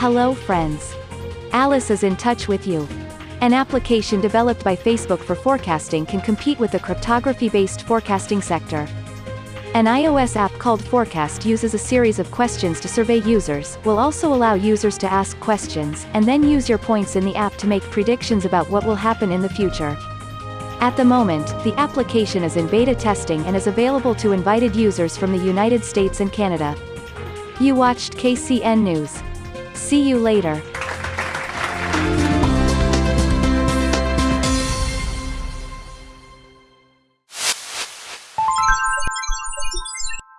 Hello friends. Alice is in touch with you. An application developed by Facebook for forecasting can compete with the cryptography-based forecasting sector. An iOS app called Forecast uses a series of questions to survey users, will also allow users to ask questions, and then use your points in the app to make predictions about what will happen in the future. At the moment, the application is in beta testing and is available to invited users from the United States and Canada. You watched KCN News. See you later.